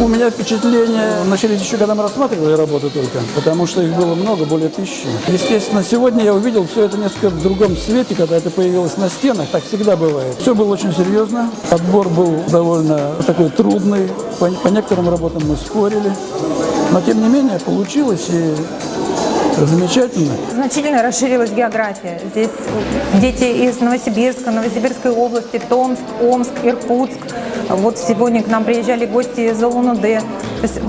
У меня впечатление, начались еще когда мы рассматривали работы только, потому что их было много, более тысячи. Естественно, сегодня я увидел все это несколько в другом свете, когда это появилось на стенах, так всегда бывает. Все было очень серьезно, отбор был довольно такой трудный, по, по некоторым работам мы спорили, но тем не менее получилось и замечательно. Значительно расширилась география. Здесь дети из Новосибирска, Новосибирской области, Томск, Омск, Иркутск. Вот сегодня к нам приезжали гости из Улан-Удэ. То есть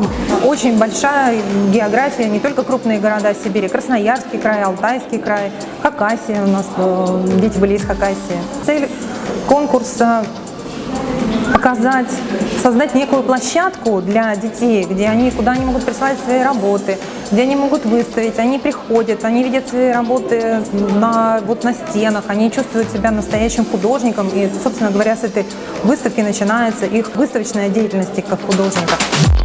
очень большая география, не только крупные города Сибири, Красноярский край, Алтайский край, Хакасия у нас, э, дети были из Хакасии. Цель конкурса показать, создать некую площадку для детей, где они, куда они могут присылать свои работы, где они могут выставить, они приходят, они видят свои работы на, вот на стенах, они чувствуют себя настоящим художником, и, собственно говоря, с этой выставки начинается их выставочная деятельность как художников.